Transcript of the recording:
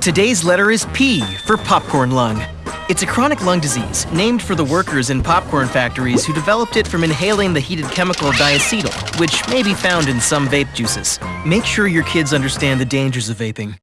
Today's letter is P for popcorn lung. It's a chronic lung disease named for the workers in popcorn factories who developed it from inhaling the heated chemical diacetyl, which may be found in some vape juices. Make sure your kids understand the dangers of vaping.